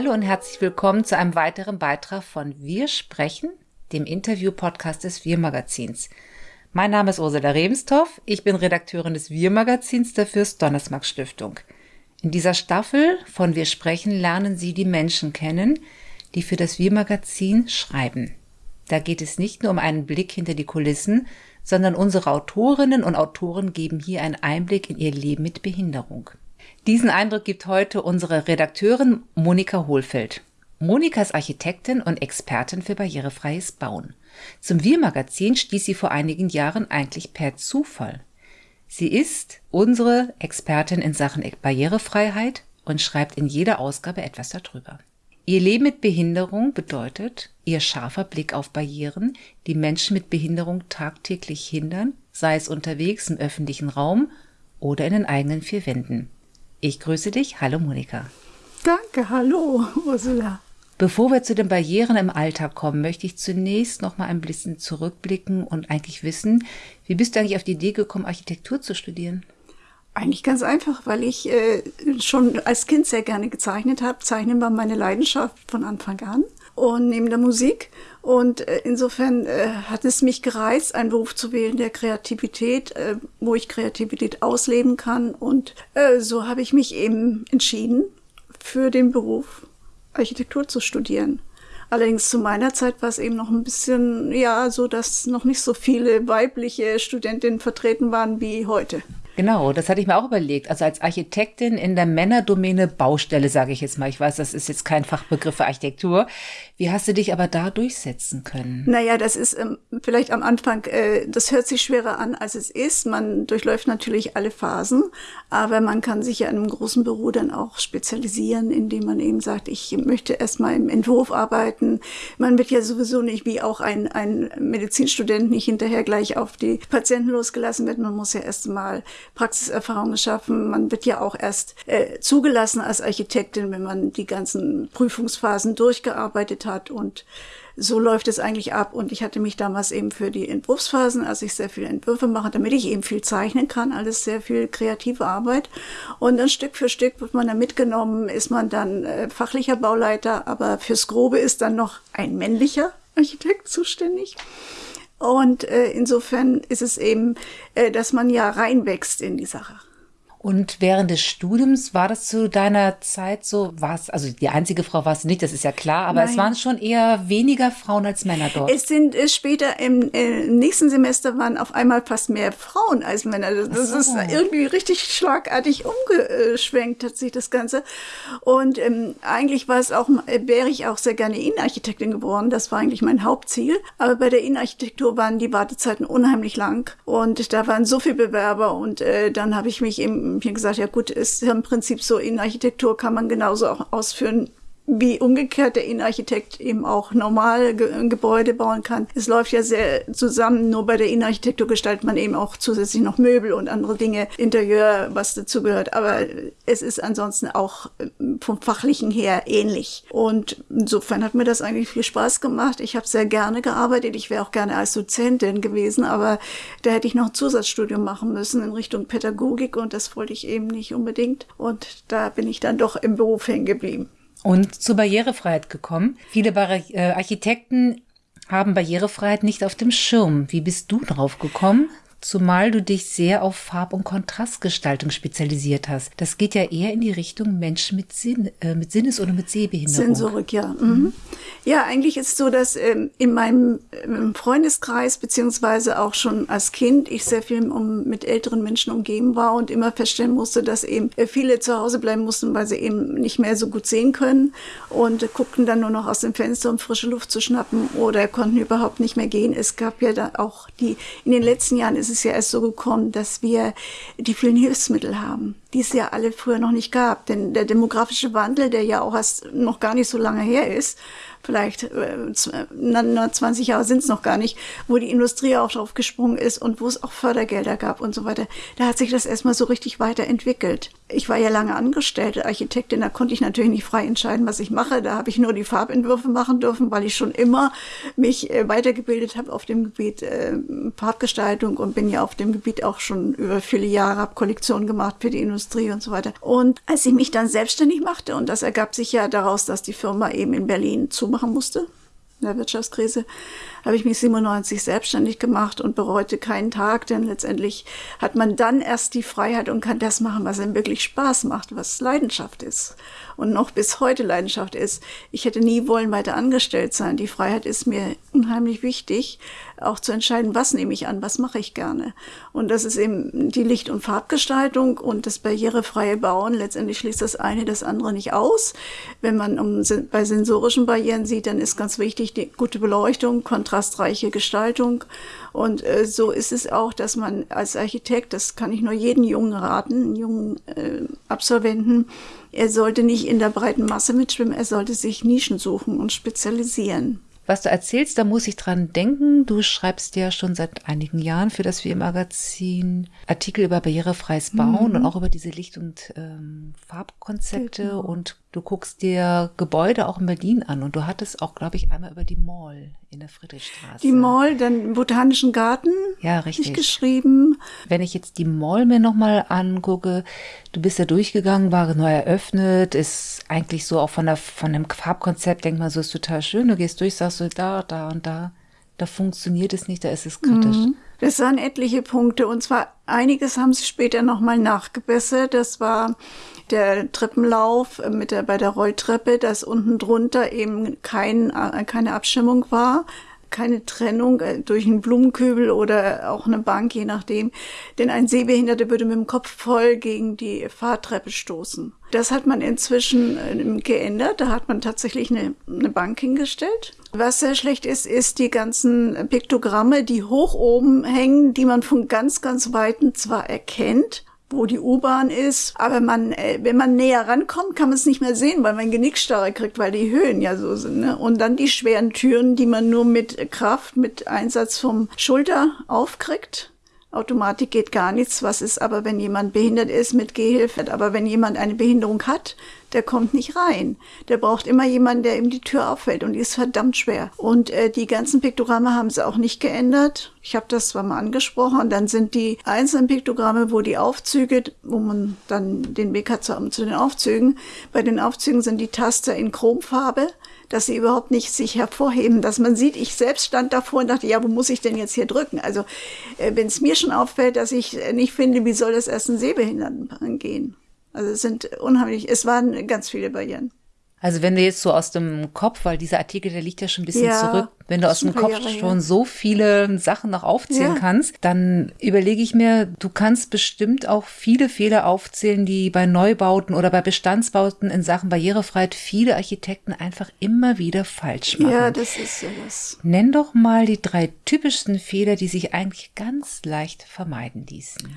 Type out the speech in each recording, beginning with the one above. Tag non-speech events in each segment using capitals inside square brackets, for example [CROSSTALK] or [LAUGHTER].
Hallo und herzlich willkommen zu einem weiteren Beitrag von Wir sprechen, dem Interview-Podcast des Wir-Magazins. Mein Name ist Ursula Rebenstorff, ich bin Redakteurin des Wir-Magazins der Fürst-Donnersmarck-Stiftung. In dieser Staffel von Wir sprechen lernen Sie die Menschen kennen, die für das Wir-Magazin schreiben. Da geht es nicht nur um einen Blick hinter die Kulissen, sondern unsere Autorinnen und Autoren geben hier einen Einblick in ihr Leben mit Behinderung. Diesen Eindruck gibt heute unsere Redakteurin Monika Hohlfeld. Monika ist Architektin und Expertin für barrierefreies Bauen. Zum Wir-Magazin stieß sie vor einigen Jahren eigentlich per Zufall. Sie ist unsere Expertin in Sachen Barrierefreiheit und schreibt in jeder Ausgabe etwas darüber. Ihr Leben mit Behinderung bedeutet ihr scharfer Blick auf Barrieren, die Menschen mit Behinderung tagtäglich hindern, sei es unterwegs im öffentlichen Raum oder in den eigenen vier Wänden. Ich grüße dich. Hallo Monika. Danke, hallo Ursula. Bevor wir zu den Barrieren im Alltag kommen, möchte ich zunächst noch mal ein bisschen zurückblicken und eigentlich wissen, wie bist du eigentlich auf die Idee gekommen, Architektur zu studieren? Eigentlich ganz einfach, weil ich äh, schon als Kind sehr gerne gezeichnet habe. Zeichnen war meine Leidenschaft von Anfang an und neben der Musik. Und äh, insofern äh, hat es mich gereizt, einen Beruf zu wählen der Kreativität, äh, wo ich Kreativität ausleben kann. Und so habe ich mich eben entschieden, für den Beruf Architektur zu studieren. Allerdings zu meiner Zeit war es eben noch ein bisschen, ja, so, dass noch nicht so viele weibliche Studentinnen vertreten waren wie heute. Genau, das hatte ich mir auch überlegt. Also als Architektin in der Männerdomäne Baustelle, sage ich jetzt mal. Ich weiß, das ist jetzt kein Fachbegriff für Architektur. Wie hast du dich aber da durchsetzen können? Naja, das ist ähm, vielleicht am Anfang, äh, das hört sich schwerer an, als es ist. Man durchläuft natürlich alle Phasen, aber man kann sich ja in einem großen Büro dann auch spezialisieren, indem man eben sagt, ich möchte erstmal im Entwurf arbeiten. Man wird ja sowieso nicht wie auch ein, ein Medizinstudent nicht hinterher gleich auf die Patienten losgelassen wird. Man muss ja erstmal Praxiserfahrung geschaffen. Man wird ja auch erst äh, zugelassen als Architektin, wenn man die ganzen Prüfungsphasen durchgearbeitet hat und so läuft es eigentlich ab. Und ich hatte mich damals eben für die Entwurfsphasen, als ich sehr viele Entwürfe mache, damit ich eben viel zeichnen kann, alles sehr viel kreative Arbeit. Und dann Stück für Stück wird man dann mitgenommen, ist man dann äh, fachlicher Bauleiter, aber fürs Grobe ist dann noch ein männlicher Architekt zuständig. Und äh, insofern ist es eben, äh, dass man ja reinwächst in die Sache. Und während des Studiums war das zu deiner Zeit so, war es, also die einzige Frau warst du nicht, das ist ja klar, aber Nein. es waren schon eher weniger Frauen als Männer dort. Es sind es später im äh, nächsten Semester waren auf einmal fast mehr Frauen als Männer. Das, das so. ist irgendwie richtig schlagartig umgeschwenkt hat sich das Ganze. Und ähm, eigentlich war es auch, wäre ich auch sehr gerne Innenarchitektin geworden. Das war eigentlich mein Hauptziel. Aber bei der Innenarchitektur waren die Wartezeiten unheimlich lang und da waren so viele Bewerber und äh, dann habe ich mich mir gesagt, ja gut, ist im Prinzip so, in Architektur kann man genauso auch ausführen, wie umgekehrt der Innenarchitekt eben auch normal Ge Gebäude bauen kann. Es läuft ja sehr zusammen, nur bei der Innenarchitektur gestaltet man eben auch zusätzlich noch Möbel und andere Dinge, Interieur, was dazugehört. Aber es ist ansonsten auch äh, vom Fachlichen her ähnlich. Und insofern hat mir das eigentlich viel Spaß gemacht. Ich habe sehr gerne gearbeitet. Ich wäre auch gerne als Dozentin gewesen, aber da hätte ich noch ein Zusatzstudium machen müssen in Richtung Pädagogik und das wollte ich eben nicht unbedingt. Und da bin ich dann doch im Beruf hängen geblieben und zur Barrierefreiheit gekommen. Viele Bar äh, Architekten haben Barrierefreiheit nicht auf dem Schirm. Wie bist du drauf gekommen? Zumal du dich sehr auf Farb- und Kontrastgestaltung spezialisiert hast. Das geht ja eher in die Richtung Menschen mit, Sinn, äh, mit Sinnes- oder mit Sehbehinderung. Sensorik, ja. Mhm. Ja, eigentlich ist es so, dass ähm, in meinem ähm, Freundeskreis, beziehungsweise auch schon als Kind, ich sehr viel um, mit älteren Menschen umgeben war und immer feststellen musste, dass eben äh, viele zu Hause bleiben mussten, weil sie eben nicht mehr so gut sehen können und äh, guckten dann nur noch aus dem Fenster, um frische Luft zu schnappen oder konnten überhaupt nicht mehr gehen. Es gab ja da auch die, in den letzten Jahren ist es ja erst so gekommen, dass wir die vielen Hilfsmittel haben, die es ja alle früher noch nicht gab. Denn der demografische Wandel, der ja auch erst noch gar nicht so lange her ist, vielleicht äh, 20 Jahre sind es noch gar nicht, wo die Industrie auch drauf gesprungen ist und wo es auch Fördergelder gab und so weiter. Da hat sich das erstmal so richtig weiterentwickelt. ich war ja lange angestellte Architektin, da konnte ich natürlich nicht frei entscheiden, was ich mache. Da habe ich nur die Farbentwürfe machen dürfen, weil ich schon immer mich äh, weitergebildet habe auf dem Gebiet äh, Farbgestaltung und bin ja auf dem Gebiet auch schon über viele Jahre, habe Kollektionen gemacht für die Industrie und so weiter. Und als ich mich dann selbstständig machte, und das ergab sich ja daraus, dass die Firma eben in Berlin zumachen musste, in der Wirtschaftskrise, habe ich mich 97 selbstständig gemacht und bereute keinen Tag, denn letztendlich hat man dann erst die Freiheit und kann das machen, was einem wirklich Spaß macht, was Leidenschaft ist und noch bis heute Leidenschaft ist. Ich hätte nie wollen weiter angestellt sein. Die Freiheit ist mir unheimlich wichtig, auch zu entscheiden, was nehme ich an, was mache ich gerne. Und das ist eben die Licht- und Farbgestaltung und das barrierefreie Bauen. Letztendlich schließt das eine das andere nicht aus. Wenn man um, bei sensorischen Barrieren sieht, dann ist ganz wichtig die gute Beleuchtung, kontrastreiche Gestaltung. Und äh, so ist es auch, dass man als Architekt, das kann ich nur jeden Jungen raten, jungen äh, Absolventen, er sollte nicht in der breiten Masse mitschwimmen, er sollte sich Nischen suchen und spezialisieren. Was du erzählst, da muss ich dran denken. Du schreibst ja schon seit einigen Jahren für das WM-Magazin Artikel über barrierefreies Bauen mhm. und auch über diese Licht- und ähm, Farbkonzepte genau. und Du guckst dir Gebäude auch in Berlin an und du hattest auch, glaube ich, einmal über die Mall in der Friedrichstraße. Die Mall, dann Botanischen Garten. Ja, richtig. geschrieben. Wenn ich jetzt die Mall mir nochmal angucke, du bist ja durchgegangen, war neu eröffnet, ist eigentlich so auch von der, von dem Farbkonzept, denk mal, so ist total schön. Du gehst durch, sagst du da, da und da. Da funktioniert es nicht, da ist es kritisch. Mhm. Das waren etliche Punkte und zwar einiges haben sie später nochmal nachgebessert. Das war der Treppenlauf mit der, bei der Rolltreppe, dass unten drunter eben kein, äh, keine Abstimmung war, keine Trennung äh, durch einen Blumenkübel oder auch eine Bank, je nachdem. Denn ein Sehbehinderter würde mit dem Kopf voll gegen die Fahrtreppe stoßen. Das hat man inzwischen geändert. Da hat man tatsächlich eine, eine Bank hingestellt. Was sehr schlecht ist, ist die ganzen Piktogramme, die hoch oben hängen, die man von ganz, ganz Weitem zwar erkennt, wo die U-Bahn ist. Aber man, äh, wenn man näher rankommt, kann man es nicht mehr sehen, weil man Genickstarre kriegt, weil die Höhen ja so sind. Ne? Und dann die schweren Türen, die man nur mit Kraft, mit Einsatz vom Schulter aufkriegt. Automatik geht gar nichts. Was ist aber, wenn jemand behindert ist mit Gehhilfe? Aber wenn jemand eine Behinderung hat, der kommt nicht rein. Der braucht immer jemanden, der ihm die Tür auffällt und die ist verdammt schwer. Und äh, die ganzen Piktogramme haben sie auch nicht geändert. Ich habe das zwar mal angesprochen dann sind die einzelnen Piktogramme, wo die Aufzüge, wo man dann den Weg hat zu, zu den Aufzügen, bei den Aufzügen sind die Taster in Chromfarbe dass sie überhaupt nicht sich hervorheben, dass man sieht, ich selbst stand davor und dachte, ja, wo muss ich denn jetzt hier drücken? Also äh, wenn es mir schon auffällt, dass ich nicht finde, wie soll das erst ein Sehbehinderten gehen? Also es sind unheimlich, es waren ganz viele Barrieren. Also wenn du jetzt so aus dem Kopf, weil dieser Artikel, der liegt ja schon ein bisschen ja, zurück, wenn du aus dem Kopf Jahre, schon so viele Sachen noch aufzählen ja. kannst, dann überlege ich mir, du kannst bestimmt auch viele Fehler aufzählen, die bei Neubauten oder bei Bestandsbauten in Sachen Barrierefreiheit viele Architekten einfach immer wieder falsch machen. Ja, das ist ja das. Nenn doch mal die drei typischsten Fehler, die sich eigentlich ganz leicht vermeiden ließen. Ja,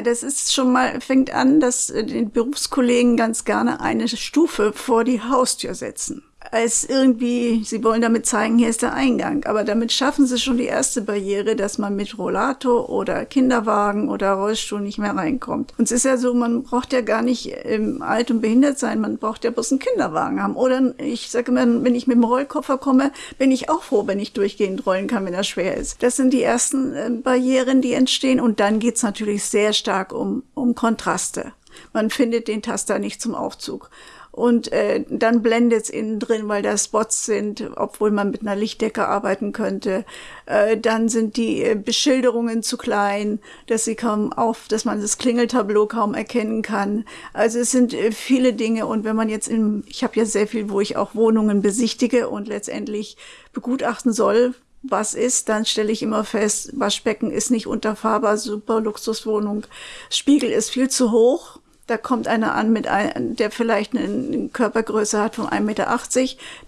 das ist schon mal, fängt an, dass äh, die Berufskollegen ganz gerne eine Stufe vor die Haustür setzen als irgendwie, sie wollen damit zeigen, hier ist der Eingang. Aber damit schaffen sie schon die erste Barriere, dass man mit Rollator oder Kinderwagen oder Rollstuhl nicht mehr reinkommt. Und es ist ja so, man braucht ja gar nicht ähm, alt und behindert sein, man braucht ja bloß einen Kinderwagen haben. Oder ich sage immer, wenn ich mit dem Rollkoffer komme, bin ich auch froh, wenn ich durchgehend rollen kann, wenn er schwer ist. Das sind die ersten äh, Barrieren, die entstehen. Und dann geht's natürlich sehr stark um, um Kontraste. Man findet den Taster nicht zum Aufzug und äh, dann blendet es innen drin, weil da Spots sind, obwohl man mit einer Lichtdecke arbeiten könnte. Äh, dann sind die äh, Beschilderungen zu klein, dass sie kaum auf, dass man das Klingeltableau kaum erkennen kann. Also es sind äh, viele Dinge und wenn man jetzt in, ich habe ja sehr viel, wo ich auch Wohnungen besichtige und letztendlich begutachten soll, was ist, dann stelle ich immer fest, Waschbecken ist nicht unterfahrbar, super Luxuswohnung, Spiegel ist viel zu hoch da kommt einer an, mit ein, der vielleicht eine Körpergröße hat von 1,80 Meter.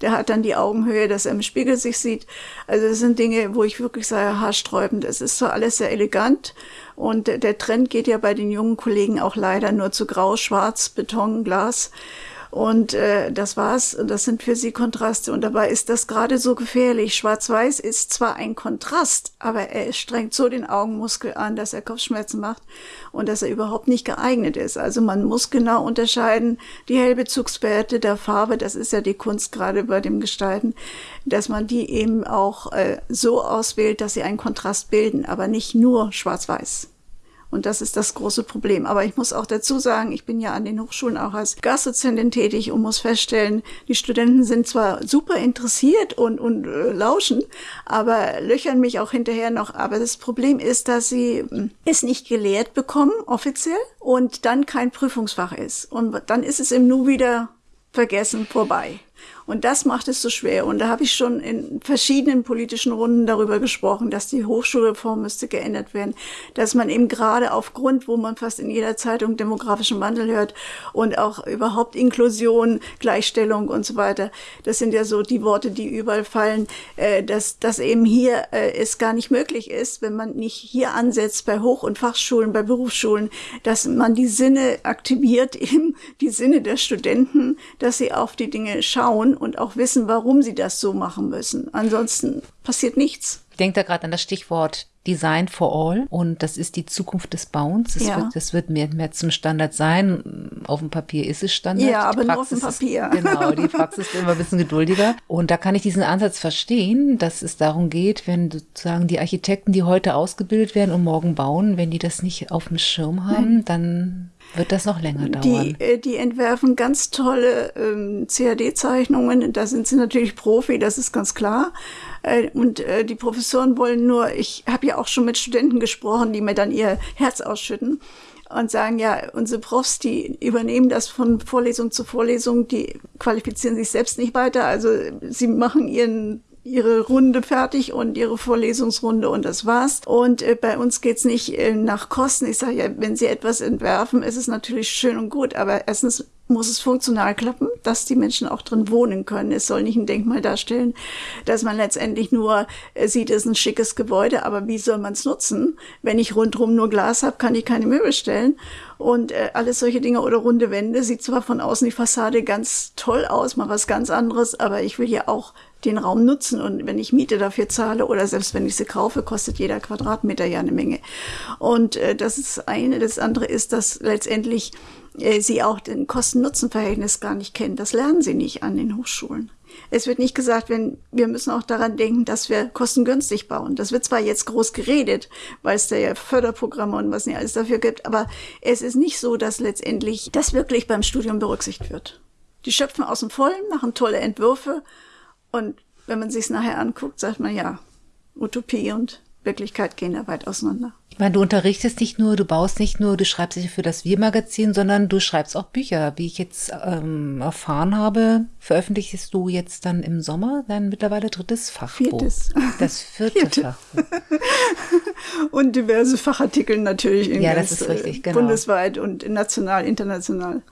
Der hat dann die Augenhöhe, dass er im Spiegel sich sieht. Also das sind Dinge, wo ich wirklich sage, haarsträubend. Es ist zwar alles sehr elegant und der Trend geht ja bei den jungen Kollegen auch leider nur zu grau, schwarz, Beton, Glas. Und äh, das war's. Das sind für sie Kontraste. Und dabei ist das gerade so gefährlich. Schwarz-Weiß ist zwar ein Kontrast, aber er strengt so den Augenmuskel an, dass er Kopfschmerzen macht und dass er überhaupt nicht geeignet ist. Also man muss genau unterscheiden, die Hellbezugswerte der Farbe, das ist ja die Kunst gerade bei dem Gestalten, dass man die eben auch äh, so auswählt, dass sie einen Kontrast bilden, aber nicht nur schwarz-weiß. Und das ist das große Problem. Aber ich muss auch dazu sagen, ich bin ja an den Hochschulen auch als Gastdozentin tätig und muss feststellen, die Studenten sind zwar super interessiert und, und äh, lauschen, aber löchern mich auch hinterher noch. Aber das Problem ist, dass sie hm, es nicht gelehrt bekommen, offiziell, und dann kein Prüfungsfach ist. Und dann ist es im Nu wieder vergessen vorbei. Und das macht es so schwer. Und da habe ich schon in verschiedenen politischen Runden darüber gesprochen, dass die Hochschulreform müsste geändert werden, dass man eben gerade aufgrund, wo man fast in jeder Zeitung demografischen Wandel hört und auch überhaupt Inklusion, Gleichstellung und so weiter, das sind ja so die Worte, die überall fallen, äh, dass, dass eben hier äh, es gar nicht möglich ist, wenn man nicht hier ansetzt bei Hoch- und Fachschulen, bei Berufsschulen, dass man die Sinne aktiviert, [LAUGHS] eben die Sinne der Studenten, dass sie auf die Dinge schauen und auch wissen, warum sie das so machen müssen. Ansonsten passiert nichts. Ich denke da gerade an das Stichwort Design for All und das ist die Zukunft des Bauens. Das, ja. wird, das wird mehr, mehr zum Standard sein. Auf dem Papier ist es Standard. Ja, aber nur auf dem Papier. Ist, [LAUGHS] genau, die Praxis ist immer ein bisschen geduldiger. Und da kann ich diesen Ansatz verstehen, dass es darum geht, wenn sozusagen die Architekten, die heute ausgebildet werden und morgen bauen, wenn die das nicht auf dem Schirm haben, Nein. dann wird das noch länger dauern? Die, äh, die entwerfen ganz tolle ähm, CAD-Zeichnungen. Da sind sie natürlich Profi, das ist ganz klar. Äh, und äh, die Professoren wollen nur, ich habe ja auch schon mit Studenten gesprochen, die mir dann ihr Herz ausschütten und sagen, ja, unsere Profs, die übernehmen das von Vorlesung zu Vorlesung, die qualifizieren sich selbst nicht weiter. Also sie machen ihren ihre Runde fertig und ihre Vorlesungsrunde und das war's. Und äh, bei uns geht's nicht äh, nach Kosten. Ich sage ja, wenn Sie etwas entwerfen, ist es natürlich schön und gut, aber erstens muss es funktional klappen, dass die Menschen auch drin wohnen können. Es soll nicht ein Denkmal darstellen, dass man letztendlich nur äh, sieht, es ist ein schickes Gebäude, aber wie soll man es nutzen? Wenn ich rundherum nur Glas habe, kann ich keine Möbel stellen. Und äh, alles solche Dinge oder runde Wände sieht zwar von außen die Fassade ganz toll aus, mal was ganz anderes, aber ich will ja auch den Raum nutzen und wenn ich Miete dafür zahle oder selbst wenn ich sie kaufe, kostet jeder Quadratmeter ja eine Menge. Und äh, das ist eine. Das andere ist, dass letztendlich äh, sie auch den Kosten-Nutzen-Verhältnis gar nicht kennen. Das lernen sie nicht an den Hochschulen. Es wird nicht gesagt, wenn wir müssen auch daran denken, dass wir kostengünstig bauen. Das wird zwar jetzt groß geredet, weil es da ja Förderprogramme und was nicht alles dafür gibt, aber es ist nicht so, dass letztendlich das wirklich beim Studium berücksichtigt wird. Die schöpfen aus dem Vollen, machen tolle Entwürfe und wenn man sich es nachher anguckt, sagt man ja, Utopie und Wirklichkeit gehen da weit auseinander. Ich meine, du unterrichtest nicht nur, du baust nicht nur, du schreibst nicht für das Wir-Magazin, sondern du schreibst auch Bücher. Wie ich jetzt ähm, erfahren habe, veröffentlichst du jetzt dann im Sommer dein mittlerweile drittes Fachbuch. Viertes. Das [LAUGHS] vierte, vierte. Fachbuch. Und diverse Fachartikel natürlich in ja, das ist richtig, genau. bundesweit und national, international.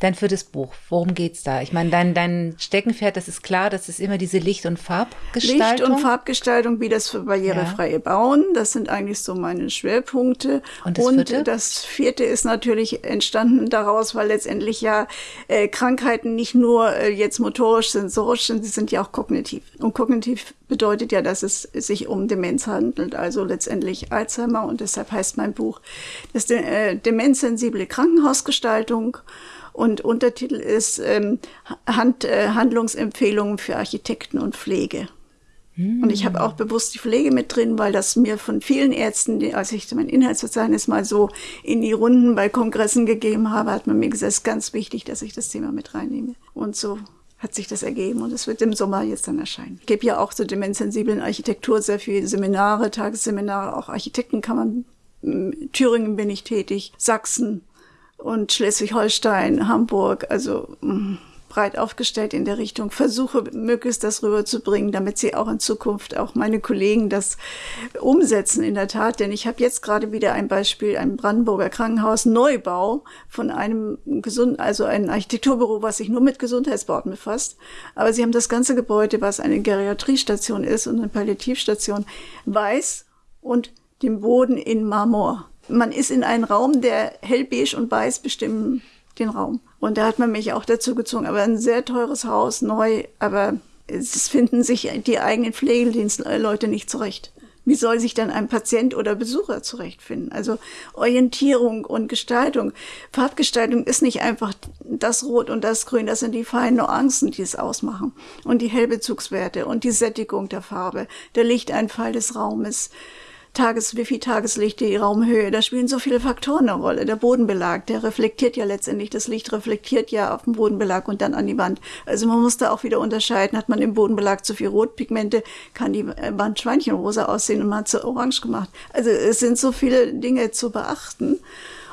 Dein viertes Buch, worum geht's da? Ich meine, dein, dein Steckenpferd, das ist klar, das ist immer diese Licht- und Farbgestaltung. Licht- und Farbgestaltung, wie das für barrierefreie ja. Bauen, das sind eigentlich so meine Schwerpunkte. Und das, und vierte? das vierte ist natürlich entstanden daraus, weil letztendlich ja äh, Krankheiten nicht nur äh, jetzt motorisch, sensorisch sind, sie sind ja auch kognitiv. Und kognitiv bedeutet ja, dass es sich um Demenz handelt, also letztendlich Alzheimer. Und deshalb heißt mein Buch das äh, demenzsensible Krankenhausgestaltung. Und Untertitel ist ähm, Hand, äh, Handlungsempfehlungen für Architekten und Pflege. Und ich habe auch bewusst die Pflege mit drin, weil das mir von vielen Ärzten, die, als ich mein Inhaltsverzeichnis mal so in die Runden bei Kongressen gegeben habe, hat man mir gesagt, es ist ganz wichtig, dass ich das Thema mit reinnehme. Und so hat sich das ergeben und es wird im Sommer jetzt dann erscheinen. Ich gebe ja auch zur demenzsensiblen Architektur sehr viele Seminare, Tagesseminare, auch Architektenkammern. Thüringen bin ich tätig, Sachsen und Schleswig-Holstein, Hamburg, also mm, breit aufgestellt in der Richtung, versuche möglichst das rüberzubringen, damit sie auch in Zukunft, auch meine Kollegen das umsetzen in der Tat. Denn ich habe jetzt gerade wieder ein Beispiel, ein Brandenburger Krankenhaus Neubau von einem gesund, also ein Architekturbüro, was sich nur mit Gesundheitsbauten befasst. Aber sie haben das ganze Gebäude, was eine Geriatriestation ist und eine Palliativstation, weiß und den Boden in Marmor. Man ist in einem Raum, der hellbeige und weiß bestimmen den Raum. Und da hat man mich auch dazu gezwungen. Aber ein sehr teures Haus, neu, aber es finden sich die eigenen Pflegedienstleute nicht zurecht. Wie soll sich dann ein Patient oder Besucher zurechtfinden? Also Orientierung und Gestaltung. Farbgestaltung ist nicht einfach das Rot und das Grün, das sind die feinen Nuancen, die es ausmachen. Und die Hellbezugswerte und die Sättigung der Farbe, der Lichteinfall des Raumes. Tages, wie viel Tageslicht, die Raumhöhe, da spielen so viele Faktoren eine Rolle. Der Bodenbelag, der reflektiert ja letztendlich, das Licht reflektiert ja auf den Bodenbelag und dann an die Wand. Also man muss da auch wieder unterscheiden, hat man im Bodenbelag zu viel Rotpigmente, kann die Wand Schweinchenrosa aussehen und man hat sie orange gemacht. Also es sind so viele Dinge zu beachten.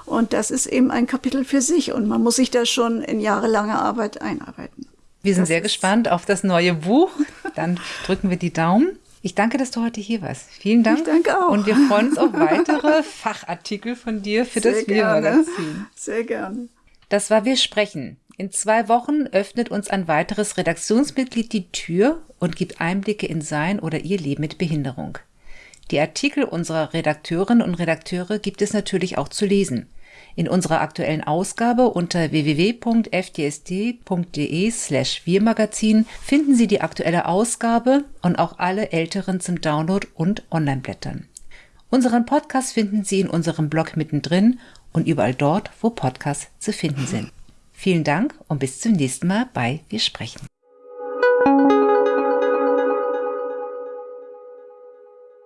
Und das ist eben ein Kapitel für sich und man muss sich da schon in jahrelanger Arbeit einarbeiten. Wir sind das sehr gespannt auf das neue Buch. Dann drücken wir die Daumen. Ich danke, dass du heute hier warst. Vielen Dank. Ich danke auch. Und wir freuen uns auf [LAUGHS] weitere Fachartikel von dir für Sehr das Wir-Magazin. Sehr gerne. Das war Wir sprechen. In zwei Wochen öffnet uns ein weiteres Redaktionsmitglied die Tür und gibt Einblicke in sein oder ihr Leben mit Behinderung. Die Artikel unserer Redakteurinnen und Redakteure gibt es natürlich auch zu lesen. In unserer aktuellen Ausgabe unter www.fdsd.de slash wirmagazin finden Sie die aktuelle Ausgabe und auch alle älteren zum Download und Online-Blättern. Unseren Podcast finden Sie in unserem Blog mittendrin und überall dort, wo Podcasts zu finden sind. Vielen Dank und bis zum nächsten Mal bei Wir sprechen.